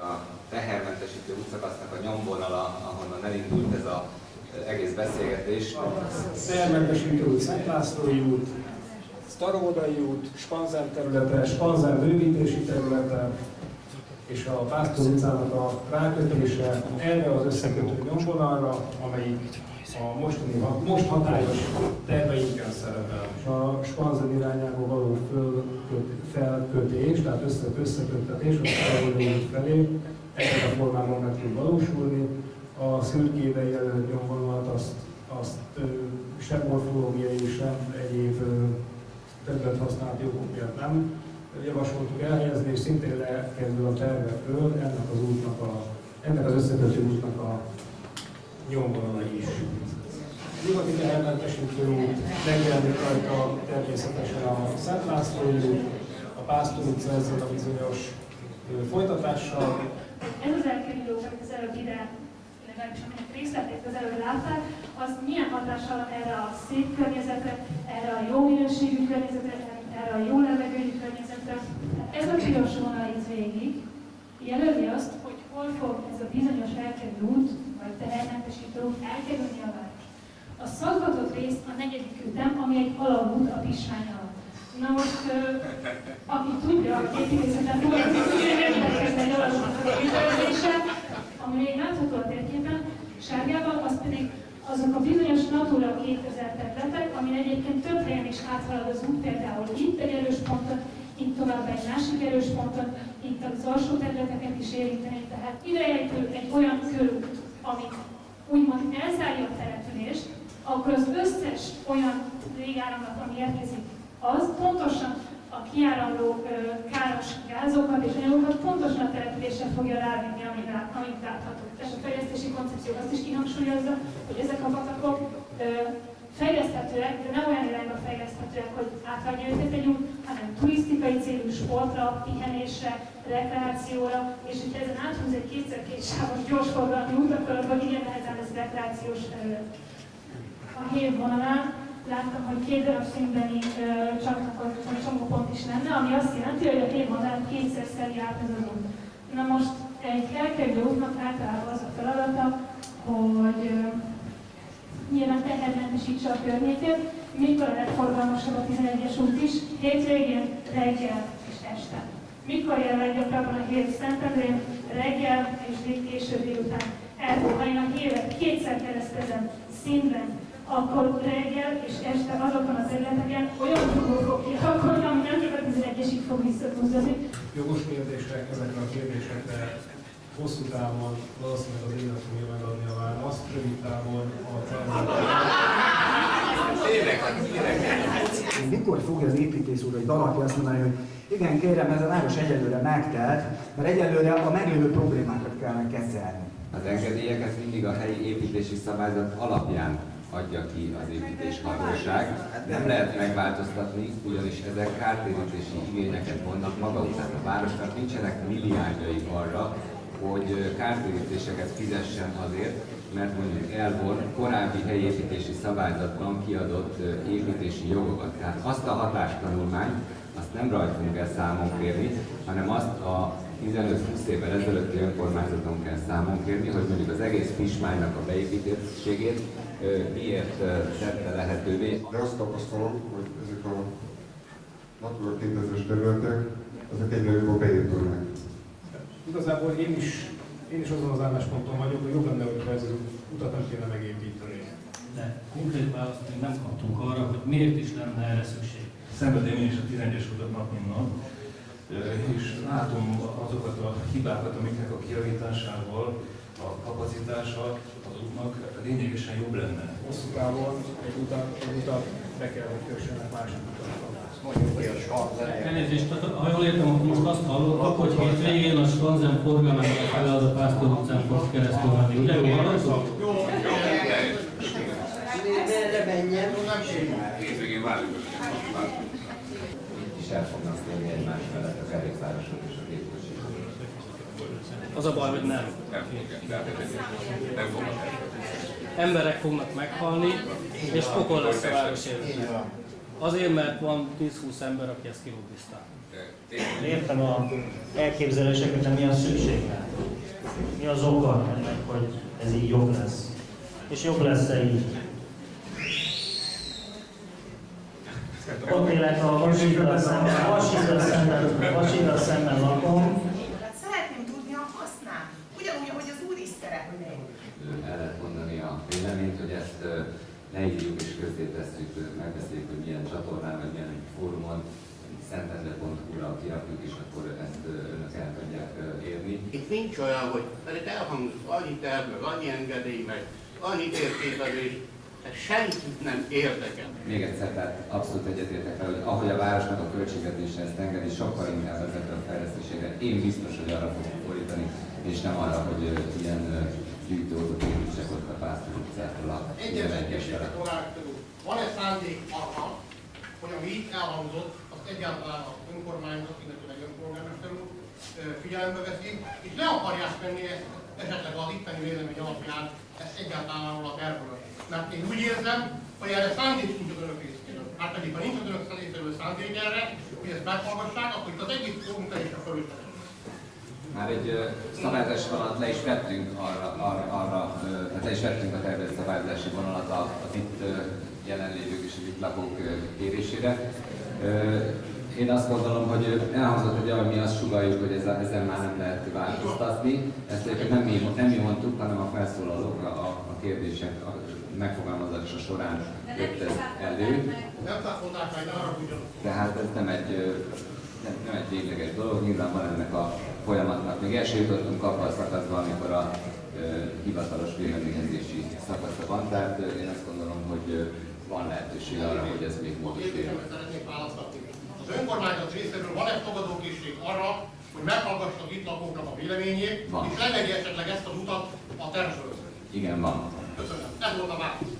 A tehermentesítő útszakasznak a nyomvonala, ahonnan elindult ez az egész beszélgetés. Tehermentesítő út, Szent Lászlói út, Staróvodai út, Spanzer területe, Spanzer bővítési területe, és a Pásztor utcának a rákötése erre az összekötő nyomvonalra, amelyik a mostani, most hatályos terveinkkel szerepel. A Spanzer irányába való fölköt, felkötés, tehát össze, összeköttetés a Staróvodai út felé, ebben a formában meg tud valósulni. A szürkébe jelölt nyomvonalat azt, azt sem morfológiai, sem egyéb területhasználati okok miatt nem javasoltuk elhelyezni, és szintén lekezdő a tervekről ennek az útnak a, ennek az összekötő útnak a nyomvonala is. Tehermentesítő út megjelenik rajta természetesen a Szent László út, a Pásztor utca a bizonyos folytatással, Ez az elkerülő, amit az előbb ide, legalábbis aminek részletét az előbb látták, az milyen hatással van erre a szép környezetre, erre a jó minőségű környezetre, erre a jó levegőjű környezetre. Hát Ez a piros vonal itt végig jelöli azt, hogy hol fog ez a bizonyos elkerülő út, vagy tehermentesítő út elkerülni a város. A szaggatott rész a negyedik ütem, ami egy alagút a Pismány alatt. Na most, aki tudja, a foglalkozik, érdekes egy alagútnak a kitervezése, ami még látható a térképen, sárgában, az pedig azok a bizonyos Natura 2000 területek, amin egyébként több helyen is áthalad az út, például itt egy erős ponton, itt tovább egy másik erős ponton, itt az alsó területeket is érinteni. Tehát idejegyű egy olyan körút, ami úgymond elzárja a települést, akkor az összes olyan végáramlat, ami érkezik, az pontosan a kiáramló káros gázokat és anyagokat pontosan a településre fogja rávinni, amíg, lát, amíg látható. És a fejlesztési koncepció azt is kihangsúlyozza, hogy ezek a patakok fejleszthetőek, de nem olyan irányba fejleszthetőek, hogy átadja őket egy út, hanem turisztikai célú sportra, pihenésre, rekreációra, és hogyha ezen áthúz egy kétszer két sávos gyorsforgalmi út, akkor abban igen nehezen lesz rekreációs terület. A hív vonalán láttam, hogy két darab színbeni csatlakozott csomópont is lenne, ami azt jelenti, hogy a hív vonalán kétszer szeri át az út. Na most egy elkerülő útnak általában az a feladata, hogy ö, nyilván tehermentesítse a környékét, mikor a legforgalmasabb a 11-es út is, hétvégén, reggel és este. Mikor jel leggyakrabban a hív Szentendrén, reggel és késő délután. Én a hívet kétszer keresztezem színben, akkor reggel és este azokon az területeken olyan dugó fog kialakulni, ami nem csak a 11-esig fog visszatúzni. jogos kérdések, ezekre a kérdésekre hosszú távon valószínűleg az élet fogja megadni a választ, rövid távon a tervezés. Mikor fogja az építész úr, vagy valaki azt mondani, hogy igen, kérem, ez a város egyelőre megtelt, mert egyelőre a meglévő problémákat kellene kezelni. Az engedélyeket mindig a helyi építési szabályzat alapján adja ki az építéshatóság. Nem lehet megváltoztatni, ugyanis ezek kártérítési igényeket vonnak maga után. A városnak nincsenek milliárdjai arra, hogy kártérítéseket fizessen azért, mert mondjuk elvon korábbi helyi építési szabályzatban kiadott építési jogokat. Tehát azt a hatástanulmányt, azt nem rajtunk kell számon kérni, hanem azt a 15-20 évvel ezelőtti önkormányzaton kell számon kérni, hogy mondjuk az egész Pismánynak a beépítettségét miért tette lehetővé. De azt tapasztalom, hogy ezek a Natura 2000-es területek, ezek egyre jobban beépülnek. Igazából én is, én is azon az állásponton vagyok, hogy jobb lenne, hogyha ez az utat nem kéne megépíteni. de konkrét választ még nem kaptunk arra, hogy miért is lenne erre szükség. Szenvedem én is a 11-es utat nap, mint nap, és látom azokat a hibákat, amiknek a kijavításával a kapacitása az útnak lényegesen jobb lenne. Hosszú távon egy utat, egy utat be kell, hogy kössenek másik sark Elnézést, ha jól értem, akkor most azt hallottak, hogy hétvégén a Skanzen forgalmának fele az a Pásztor utcán fog keresztül menni. Ugye jól hallottuk? Hétvégén várjuk. Itt is el fognak térni egymás mellett a kerékpárosok és a gépkocsisak. Az a baj, hogy nem. Fognak Emberek fognak meghalni, és pokol lesz a város. Azért, mert van 10-20 ember, aki ezt kilobbizta. Értem a elképzeléseket, de mi a szükség rá? Mi az oka ennek, hogy ez így jobb lesz? És jobb lesz-e így? Ott élek a Vasíttal szemben, Vasíttal szemben, Vasíttal szemben lakom, Hát szeretném tudni a hasznát. Ugyanúgy, ahogy az úr is szeretné. el lehet mondani a véleményt, hogy ezt ö, leírjuk és közzétesszük, megbeszéljük, hogy milyen csatornán, vagy milyen fórumon, szentendre.hu-ra kirakjuk, és akkor ezt önök el tudják érni. Itt nincs olyan, hogy itt elhangzott annyi terv, meg annyi engedély, meg annyi térképezés, ez senkit nem érdekel. Még egyszer, tehát abszolút egyetértek fel, hogy ahogy a városnak a költségvetése ezt engedi, sokkal inkább ezekre a fejlesztésére én biztos, hogy arra fogok fordítani, és nem arra, hogy ilyen ö, gyűjtőautót építsek ott a Pásztor utcától a Egyetértés fele. Van-e szándék arra, hogy ami itt elhangzott, azt egyáltalán az önkormányzat, illetve önpolgármester úr figyelembe veszi, és le akarják venni ezt esetleg az itteni vélemény alapján ezt egyáltalán arról a tervről. Mert én úgy érzem, hogy erre szándék nincs az önök részéről. Hát pedig, ha nincs az önök részéről szándék erre, hogy ezt meghallgassák, akkor itt az egész munka is a fölöttetek. Már egy ö, szabályozási vonalat le is vettünk arra, arra, arra ö, tehát le is vettünk a tervezett szabályozási vonalat az itt jelenlévők és itt lakók kérésére. Én azt gondolom, hogy elhangzott egy olyan, mi azt sugaljuk, hogy ezzel, ezzel már nem lehet változtatni. Ezt egyébként nem mi, nem mi mondtuk, hanem a felszólalók a, a kérdések a megfogalmazása során jött ez elő. Nem száfolták meg, arra. Tehát ez nem egy, nem, nem egy végleges dolog, nyilván van ennek a folyamatnak. Még el sem jutottunk abba a szakaszba, amikor a ö, hivatalos véleményezési szakasza van, tehát én azt gondolom, hogy van lehetőség arra, hogy ez még módosítja. Az önkormányzat részéről van-e fogadókészség arra, hogy meghallgassa az itt lakóknak a véleményét, Van. és levegye esetleg ezt az utat a tervről? Igen, van. Köszönöm. Ez volt a válasz.